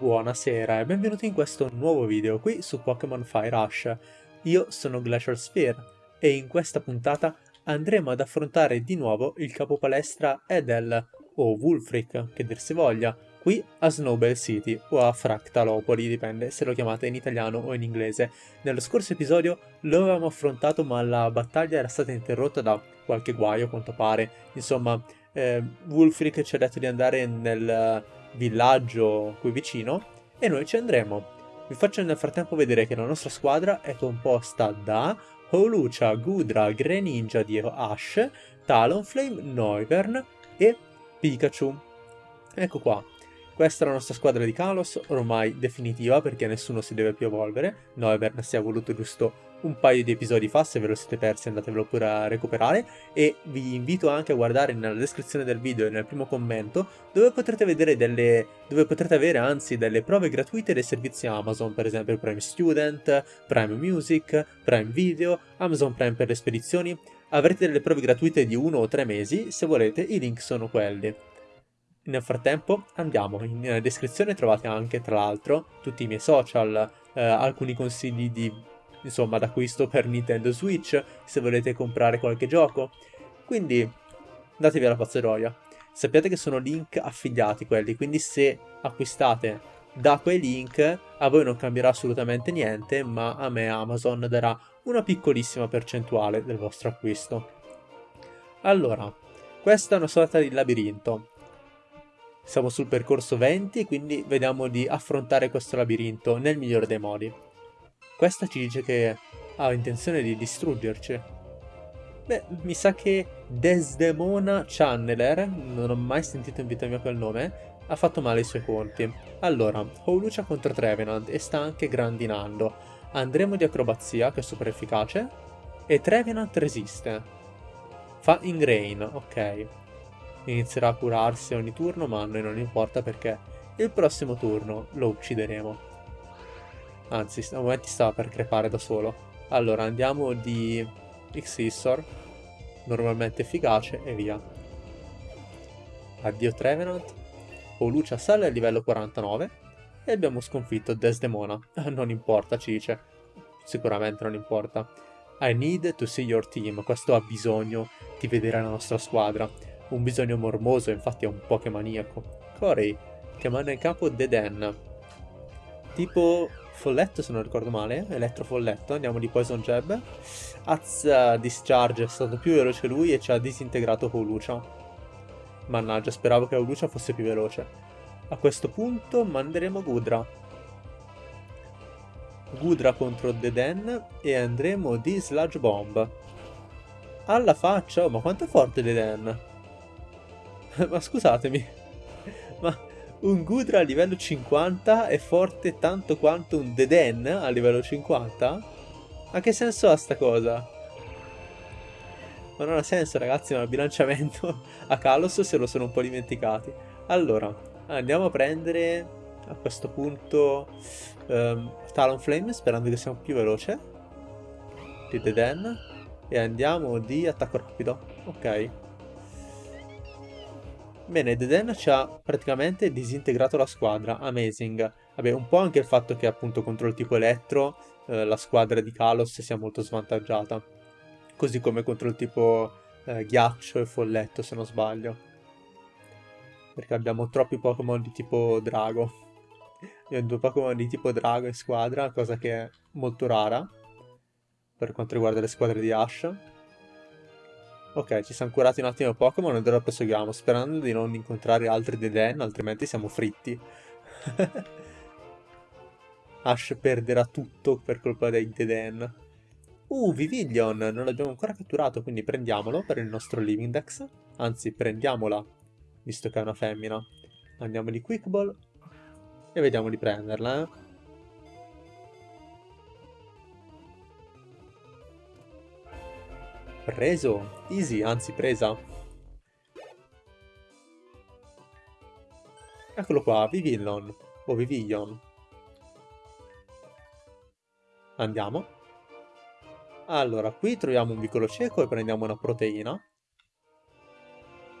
Buonasera e benvenuti in questo nuovo video qui su Pokémon Fire Rush. Io sono Glacial Sphere e in questa puntata andremo ad affrontare di nuovo il capo palestra Edel, o Wulfric, che dir si voglia, qui a Snowbell City o a Fractalopoli, dipende se lo chiamate in italiano o in inglese. Nello scorso episodio lo avevamo affrontato ma la battaglia era stata interrotta da qualche guaio quanto pare. Insomma, eh, Wulfric ci ha detto di andare nel villaggio qui vicino e noi ci andremo. Vi faccio nel frattempo vedere che la nostra squadra è composta da Holucia, Gudra, Greninja di Ash, Talonflame, Noivern e Pikachu. Ecco qua. Questa è la nostra squadra di Kalos, ormai definitiva perché nessuno si deve più evolvere. Noivern si è voluto giusto un paio di episodi fa, se ve lo siete persi andatevelo pure a recuperare e vi invito anche a guardare nella descrizione del video e nel primo commento dove potrete vedere delle dove potrete avere anzi delle prove gratuite dei servizi Amazon, per esempio Prime Student, Prime Music, Prime Video, Amazon Prime per le spedizioni. Avrete delle prove gratuite di uno o tre mesi, se volete i link sono quelli. Nel frattempo andiamo, in descrizione trovate anche tra l'altro tutti i miei social, eh, alcuni consigli di insomma d'acquisto per Nintendo Switch se volete comprare qualche gioco. Quindi datevi alla pazzeroia. Sappiate che sono link affiliati quelli, quindi se acquistate da quei link a voi non cambierà assolutamente niente, ma a me Amazon darà una piccolissima percentuale del vostro acquisto. Allora, questa è una sorta di labirinto. Siamo sul percorso 20, quindi vediamo di affrontare questo labirinto nel migliore dei modi. Questa ci dice che ha intenzione di distruggerci. Beh, mi sa che Desdemona Channeler, non ho mai sentito in vita mia quel nome, ha fatto male i suoi conti. Allora, Howlucia contro Trevenant e sta anche grandinando. Andremo di acrobazia, che è super efficace, e Trevenant resiste. Fa Ingrain, ok. Inizierà a curarsi ogni turno, ma a noi non importa perché il prossimo turno lo uccideremo. Anzi, a momenti stava per crepare da solo. Allora, andiamo di Xissor, normalmente efficace, e via. Addio Trevenant. Olucia sale a livello 49 e abbiamo sconfitto Desdemona. non importa, ci dice. Sicuramente non importa. I need to see your team. Questo ha bisogno di vedere la nostra squadra. Un bisogno mormoso, infatti è un Pokémaniaco. Corey, chiamando in campo Deden. Tipo folletto se non ricordo male, elettrofolletto, andiamo di Poison Jab. Az Discharge è stato più veloce lui e ci ha disintegrato Holucia. Mannaggia, speravo che Holucia fosse più veloce. A questo punto manderemo Gudra. Gudra contro Deden e andremo di Sludge Bomb. Alla faccia, oh, ma quanto è forte Deden? ma scusatemi, ma un Gudra a livello 50 è forte tanto quanto un Deden a livello 50? Ma che senso ha sta cosa? Ma non ha senso ragazzi, ma il bilanciamento a Kalos se lo sono un po' dimenticati. Allora, andiamo a prendere a questo punto um, Talonflame sperando che sia più veloce di Deden e andiamo di attacco rapido. Ok. Bene, Deden ci ha praticamente disintegrato la squadra, amazing. Vabbè, un po' anche il fatto che appunto contro il tipo elettro eh, la squadra di Kalos sia molto svantaggiata. Così come contro il tipo eh, ghiaccio e folletto, se non sbaglio. Perché abbiamo troppi Pokémon di tipo drago. Abbiamo due Pokémon di tipo drago in squadra, cosa che è molto rara per quanto riguarda le squadre di Ash. Ok, ci siamo curati un attimo Pokémon ed ora proseguiamo, sperando di non incontrare altri Deden, altrimenti siamo fritti. Ash perderà tutto per colpa dei Deden. Uh, Vivillon, non l'abbiamo ancora catturato, quindi prendiamolo per il nostro Living Dex. Anzi, prendiamola, visto che è una femmina. Andiamo di Quick Ball e vediamo di prenderla, eh. Preso. Easy, anzi presa. Eccolo qua, Vivillon. O Vivillon. Andiamo. Allora, qui troviamo un vicolo cieco e prendiamo una proteina.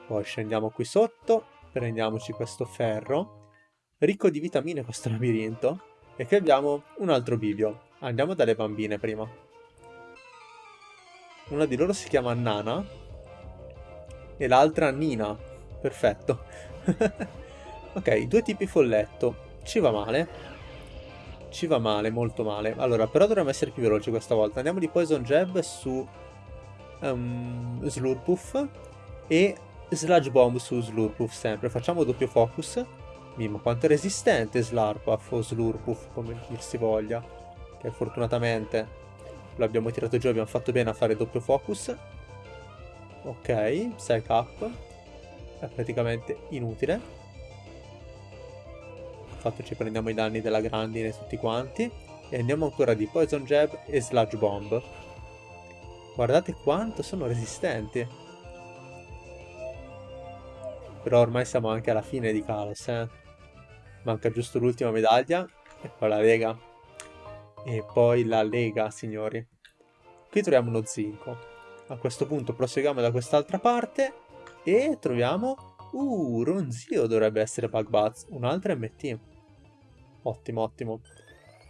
Poi scendiamo qui sotto, prendiamoci questo ferro. ricco di vitamine questo labirinto. E qui abbiamo un altro bivio. Andiamo dalle bambine prima. Una di loro si chiama Nana. E l'altra Nina. Perfetto. ok, due tipi folletto. Ci va male. Ci va male, molto male. Allora, però dovremmo essere più veloci questa volta. Andiamo di Poison Jab su um, Slurpuff e Sludge Bomb su Slurpuff sempre. Facciamo doppio focus. Mimo, quanto è resistente Slurpuff o Slurpuff, come dir si voglia. Che fortunatamente lo abbiamo tirato giù, abbiamo fatto bene a fare doppio focus. Ok, Psych Up. È praticamente inutile. Infatti ci prendiamo i danni della grandine tutti quanti. E andiamo ancora di Poison Jab e Sludge Bomb. Guardate quanto sono resistenti. Però ormai siamo anche alla fine di Kalos, eh. Manca giusto l'ultima medaglia. E poi la Lega. E poi la Lega, signori. Qui troviamo uno zinco. A questo punto proseguiamo da quest'altra parte. E troviamo... Uh, Ronzio dovrebbe essere Bug Buzz. Un altro MT. Ottimo, ottimo.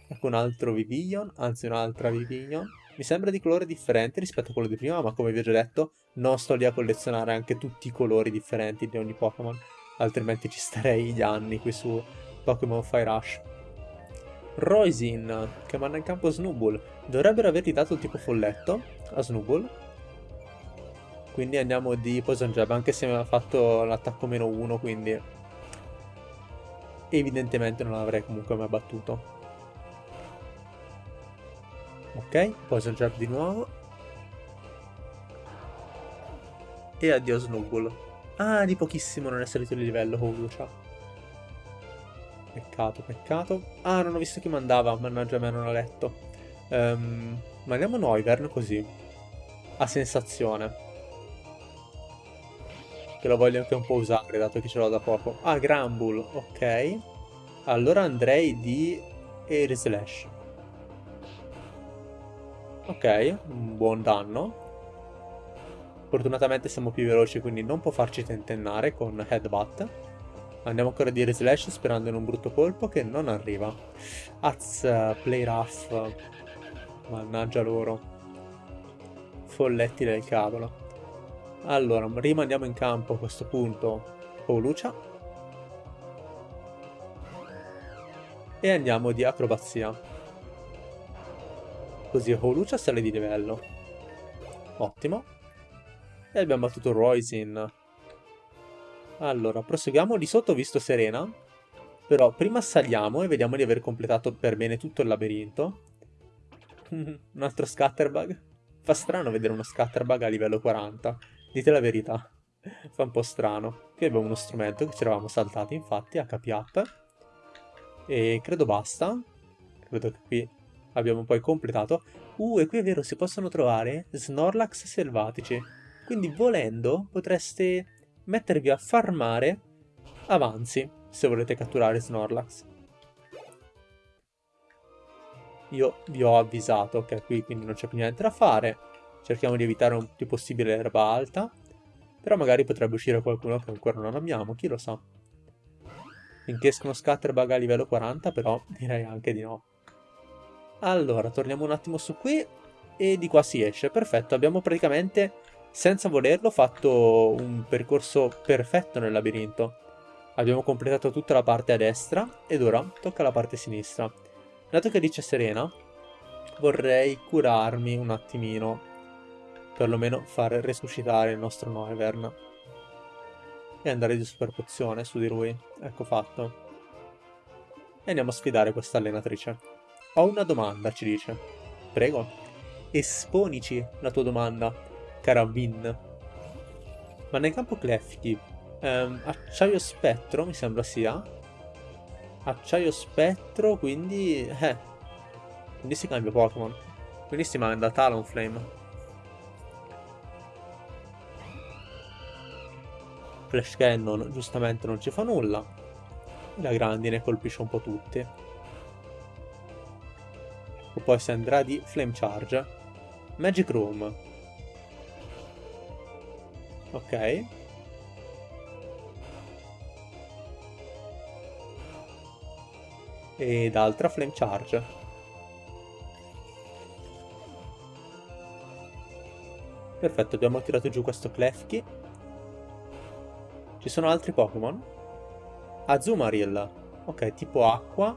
Ecco un altro Vivillon, anzi un'altra Vivillon. Mi sembra di colore differente rispetto a quello di prima, ma come vi ho già detto, non sto lì a collezionare anche tutti i colori differenti di ogni Pokémon, altrimenti ci starei gli anni qui su Pokémon Fire Rush. Roisin, che manda in campo Snubbull. Dovrebbero avergli dato il tipo folletto a Snubbull. Quindi andiamo di Poison Jab, anche se mi aveva fatto l'attacco meno 1, quindi evidentemente non l'avrei comunque mai battuto. Ok, Poison Jab di nuovo. E addio Snuggle. Ah, di pochissimo non è salito di livello Holucia. Peccato, peccato. Ah, non ho visto chi mandava, mannaggia me non ho letto. Um, mandiamo Noivern così. A sensazione. Che lo voglio anche un po' usare, dato che ce l'ho da poco. Ah, Grambull, ok. Allora andrei di Air Slash. Ok, un buon danno. Fortunatamente siamo più veloci, quindi non può farci tentennare con Headbutt. Andiamo ancora di Air Slash sperando in un brutto colpo che non arriva. Az, play rough. Mannaggia loro. Folletti del cavolo. Allora, rimandiamo in campo a questo punto Pauluccia. E andiamo di acrobazia. Così Pauluccia sale di livello. Ottimo. E abbiamo battuto Roisin. Allora, proseguiamo di sotto, visto Serena. Però prima saliamo e vediamo di aver completato per bene tutto il labirinto. un altro Scatterbug. Fa strano vedere uno Scatterbug a livello 40. Dite la verità. Fa un po' strano. Qui abbiamo uno strumento che ci eravamo saltati, infatti, HP Up. E credo basta. Credo che qui abbiamo poi completato. Uh, e qui è vero, si possono trovare Snorlax selvatici. Quindi, volendo, potreste mettervi a farmare avanzi, se volete catturare Snorlax. Io vi ho avvisato che qui quindi non c'è più niente da fare. Cerchiamo di evitare un più possibile l'erba alta. Però magari potrebbe uscire qualcuno che ancora non abbiamo, chi lo sa. Finché escono Scatterbug a livello 40, però direi anche di no. Allora, torniamo un attimo su qui e di qua si esce. Perfetto, abbiamo praticamente, senza volerlo, fatto un percorso perfetto nel labirinto. Abbiamo completato tutta la parte a destra ed ora tocca la parte sinistra. Dato che dice Serena, vorrei curarmi un attimino perlomeno far resuscitare il nostro Noivern. E andare di super pozione su di lui. Ecco fatto. E andiamo a sfidare questa allenatrice. Ho una domanda, ci dice. Prego. Esponici la tua domanda, cara Vin. Ma nel campo Klefki, ehm, acciaio spettro mi sembra sia. Acciaio spettro, quindi... Eh. Quindi si cambia Pokémon. Quindi si manda Talonflame. Flash Cannon giustamente non ci fa nulla. La grandine colpisce un po' tutti. E poi si andrà di Flame Charge. Magic Room. Ok. ed altra Flame Charge. Perfetto, abbiamo tirato giù questo Klefki. Ci sono altri Pokémon? Azumarill. Ok, tipo acqua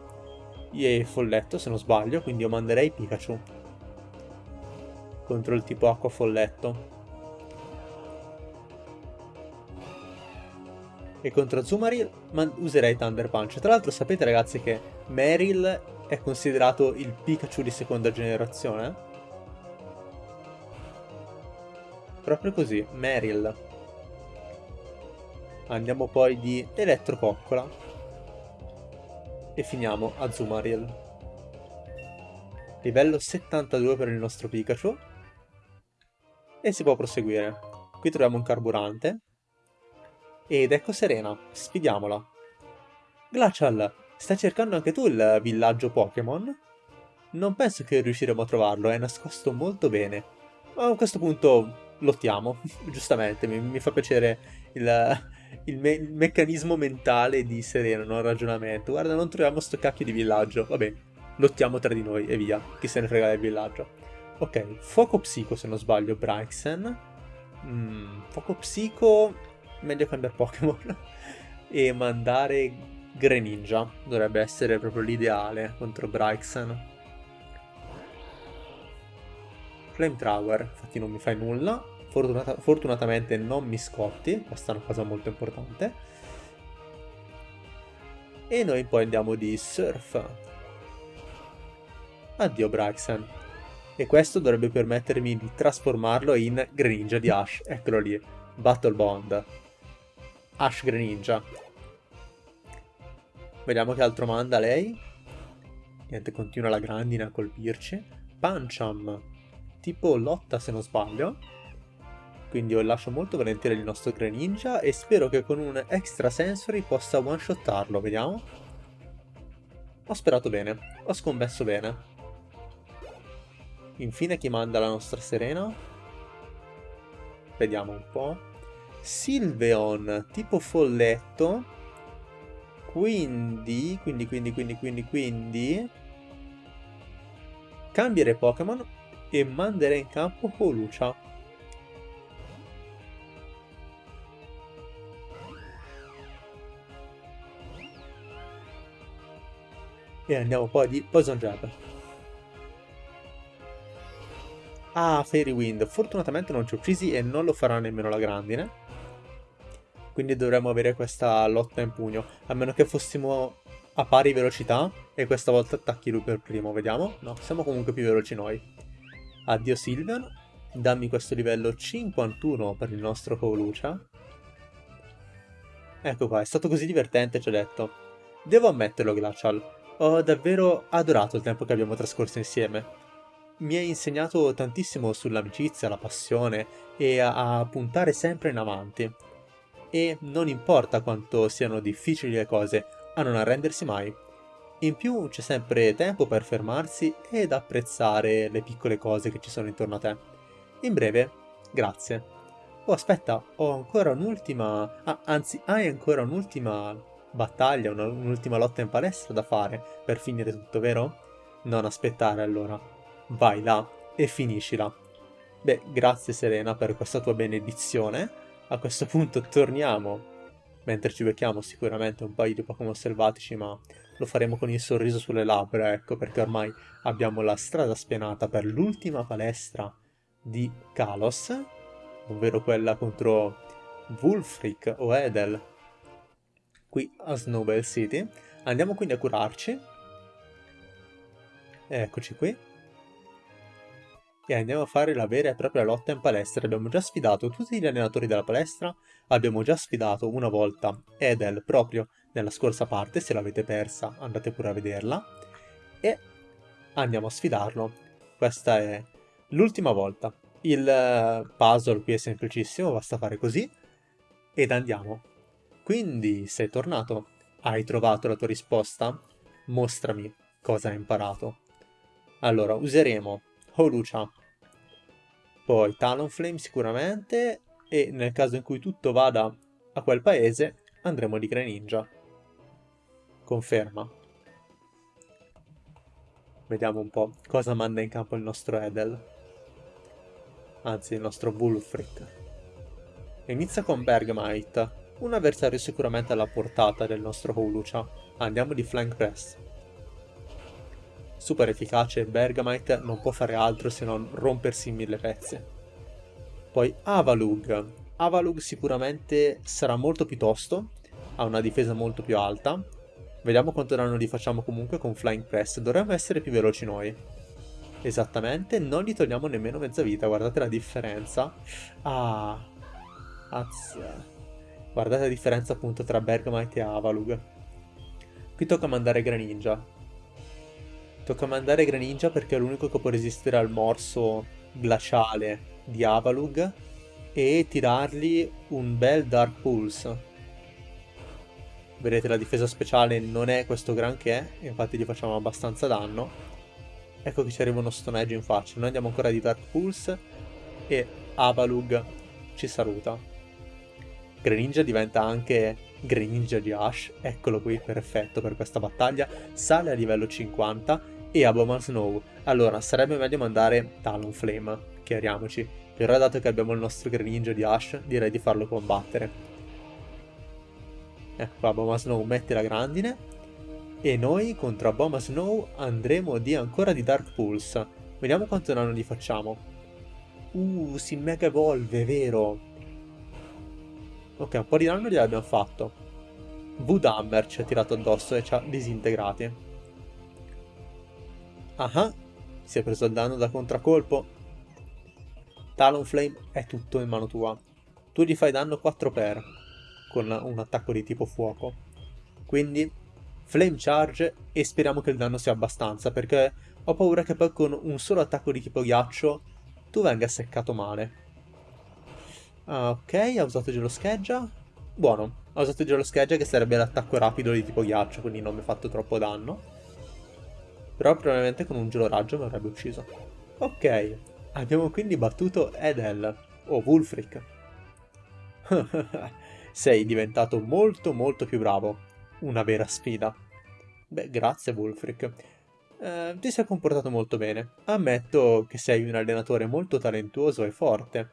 e folletto se non sbaglio, quindi io manderei Pikachu. Contro il tipo acqua folletto. E contro Zumaril userei Thunder Punch. Tra l'altro sapete ragazzi che Meryl è considerato il Pikachu di seconda generazione? Proprio così, Meryl. Andiamo poi di Elettropoccola. E finiamo a Zumaril. Livello 72 per il nostro Pikachu. E si può proseguire. Qui troviamo un carburante. Ed ecco Serena, sfidiamola. Glacial, stai cercando anche tu il villaggio Pokémon? Non penso che riusciremo a trovarlo, è nascosto molto bene. Ma a questo punto lottiamo, giustamente, mi, mi, fa piacere il, il, me il, meccanismo mentale di Serena, non il ragionamento. Guarda, non troviamo sto cacchio di villaggio, vabbè, lottiamo tra di noi e via, chi se ne frega del villaggio. Ok, Fuoco Psico se non sbaglio, Bryxen. Mm, fuoco Psico meglio cambiare Pokémon e mandare Greninja. Dovrebbe essere proprio l'ideale contro Bryxen. Flamethrower, infatti non mi fai nulla. Fortunata fortunatamente non mi scotti, questa è una cosa molto importante. E noi poi andiamo di Surf. Addio Bryxen. E questo dovrebbe permettermi di trasformarlo in Greninja di Ash. Eccolo lì. Battle Bond. Ash Greninja. Vediamo che altro manda lei. Niente, continua la grandine a colpirci. Pancham. Tipo lotta se non sbaglio. Quindi io lascio molto volentieri il nostro Greninja e spero che con un extra sensory possa one-shottarlo, vediamo. Ho sperato bene, ho scommesso bene. Infine chi manda la nostra Serena? Vediamo un po'. Silveon, tipo folletto. Quindi, quindi, quindi, quindi, quindi, quindi... Cambierei Pokémon e manderei in campo Holucia. E andiamo poi di Poison Jab. Ah, Fairy Wind. Fortunatamente non ci ho uccisi e non lo farà nemmeno la grandine quindi dovremmo avere questa lotta in pugno, a meno che fossimo a pari velocità e questa volta attacchi lui per primo, vediamo? No, siamo comunque più veloci noi. Addio Sylveon, dammi questo livello 51 per il nostro Colucia. Ecco qua, è stato così divertente, ci ho detto. Devo ammetterlo, Glacial, ho davvero adorato il tempo che abbiamo trascorso insieme. Mi hai insegnato tantissimo sull'amicizia, la passione e a, a puntare sempre in avanti e non importa quanto siano difficili le cose, a non arrendersi mai. In più c'è sempre tempo per fermarsi ed apprezzare le piccole cose che ci sono intorno a te. In breve, grazie. Oh aspetta, ho ancora un'ultima... Ah, anzi, hai ancora un'ultima battaglia, un'ultima lotta in palestra da fare per finire tutto, vero? Non aspettare allora. Vai là e finiscila. Beh, grazie Serena per questa tua benedizione a questo punto torniamo, mentre ci becchiamo sicuramente un paio di Pokémon selvatici, ma lo faremo con il sorriso sulle labbra, ecco, perché ormai abbiamo la strada spianata per l'ultima palestra di Kalos, ovvero quella contro Wulfric o Edel, qui a Snowbell City. Andiamo quindi a curarci. Eccoci qui e andiamo a fare la vera e propria lotta in palestra. Abbiamo già sfidato tutti gli allenatori della palestra, abbiamo già sfidato una volta Edel proprio nella scorsa parte, se l'avete persa andate pure a vederla, e andiamo a sfidarlo. Questa è l'ultima volta. Il eh, puzzle qui è semplicissimo, basta fare così, ed andiamo. Quindi sei tornato, hai trovato la tua risposta? Mostrami cosa hai imparato. Allora, useremo Holucia. Poi Talonflame sicuramente e nel caso in cui tutto vada a quel paese andremo di Greninja. Conferma. Vediamo un po' cosa manda in campo il nostro Edel. Anzi, il nostro Wulfric. Inizia con Bergmite, un avversario sicuramente alla portata del nostro Holucia. Andiamo di Flank Press. Super efficace, Bergamite non può fare altro se non rompersi in mille pezzi. Poi Avalug. Avalug sicuramente sarà molto più tosto, ha una difesa molto più alta, Vediamo quanto danno gli facciamo comunque con Flying Press. Dovremmo essere più veloci noi. Esattamente, non gli togliamo nemmeno mezza vita, guardate la differenza. Ah, azza. Guardate la differenza appunto tra Bergamite e Avalug. Qui tocca mandare Greninja. Tocca mandare Greninja perché è l'unico che può resistere al morso glaciale di Avalug e tirargli un bel Dark Pulse. Vedete la difesa speciale non è questo granché, infatti gli facciamo abbastanza danno. Ecco che ci arriva uno Stone Edge in faccia. Noi andiamo ancora di Dark Pulse e Avalug ci saluta. Greninja diventa anche Greninja di Ash, eccolo qui, perfetto per questa battaglia. Sale a livello 50 e Aboman Snow. Allora, sarebbe meglio mandare Talonflame, chiariamoci. Però dato che abbiamo il nostro Greninja di Ash, direi di farlo combattere. Ecco qua, Boma Snow mette la grandine. E noi contro Boma Snow andremo di ancora di Dark Pulse. Vediamo quanto danno gli facciamo. Uh, si mega evolve, vero? Ok, un po' di danno gliel'abbiamo fatto. Voodhammer ci ha tirato addosso e ci ha disintegrati. Ah, si è preso il danno da contraccolpo. Talonflame è tutto in mano tua. Tu gli fai danno 4 per con un attacco di tipo fuoco. Quindi Flame Charge e speriamo che il danno sia abbastanza perché ho paura che poi con un solo attacco di tipo ghiaccio tu venga seccato male. Ah, ok, ha usato gelo scheggia. Buono, ha usato gelo scheggia che sarebbe l'attacco rapido di tipo ghiaccio, quindi non mi ha fatto troppo danno. Però probabilmente con un gelo raggio mi avrebbe ucciso. Ok, abbiamo quindi battuto Edel, o Wulfric. Sei diventato molto molto più bravo. Una vera sfida. Beh, grazie Wolfric. Eh, ti sei comportato molto bene. Ammetto che sei un allenatore molto talentuoso e forte.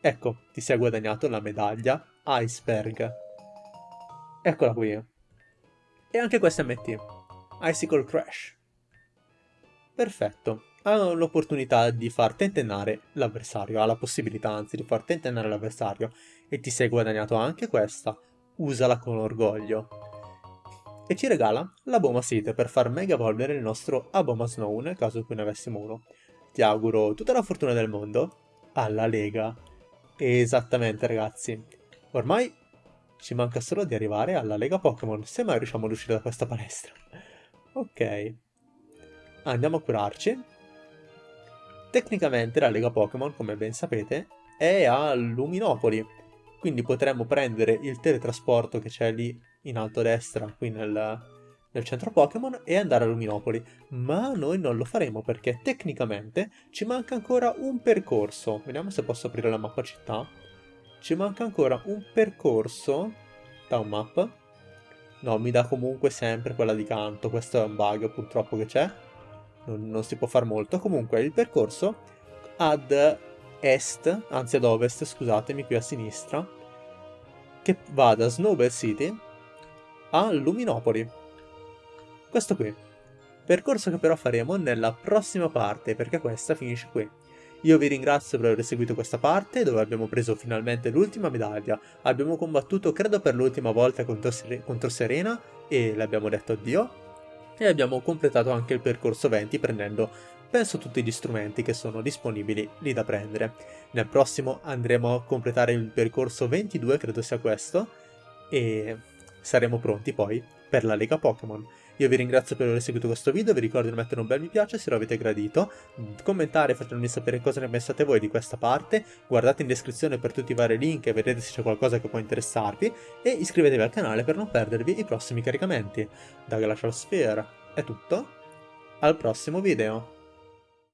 Ecco, ti sei guadagnato la medaglia Iceberg. Eccola qui. E anche questa MT. Icicle Crash. Perfetto. Ha l'opportunità di far tentennare l'avversario, ha la possibilità anzi di far tentennare l'avversario e ti sei guadagnato anche questa, usala con orgoglio. E ci regala la Boma Seed per far mega evolvere il nostro Aboma Snow nel caso in ne avessimo uno. Ti auguro tutta la fortuna del mondo alla Lega. Esattamente ragazzi, ormai ci manca solo di arrivare alla Lega Pokémon, se mai riusciamo ad uscire da questa palestra. Ok, andiamo a curarci. Tecnicamente la Lega Pokémon, come ben sapete, è a Luminopoli, quindi potremmo prendere il teletrasporto che c'è lì in alto a destra, qui nel, nel centro Pokémon, e andare a Luminopoli. Ma noi non lo faremo perché tecnicamente ci manca ancora un percorso. Vediamo se posso aprire la mappa città. Ci manca ancora un percorso un map. No, mi dà comunque sempre quella di canto. Questo è un bug purtroppo che c'è. Non, non si può fare molto. Comunque il percorso ad est, anzi ad ovest, scusatemi, qui a sinistra, che va da Snowbell City a Luminopoli. Questo qui. Percorso che però faremo nella prossima parte, perché questa finisce qui. Io vi ringrazio per aver seguito questa parte, dove abbiamo preso finalmente l'ultima medaglia. Abbiamo combattuto, credo per l'ultima volta, contro, contro Serena, e le abbiamo detto addio. E abbiamo completato anche il percorso 20 prendendo penso tutti gli strumenti che sono disponibili lì da prendere. Nel prossimo andremo a completare il percorso 22, credo sia questo, e saremo pronti poi per la Lega Pokémon. Io vi ringrazio per aver seguito questo video, vi ricordo di mettere un bel mi piace se lo avete gradito, commentare facendomi sapere cosa ne pensate voi di questa parte, guardate in descrizione per tutti i vari link e vedete se c'è qualcosa che può interessarvi, e iscrivetevi al canale per non perdervi i prossimi caricamenti. Da Glacial Sphere è tutto, al prossimo video!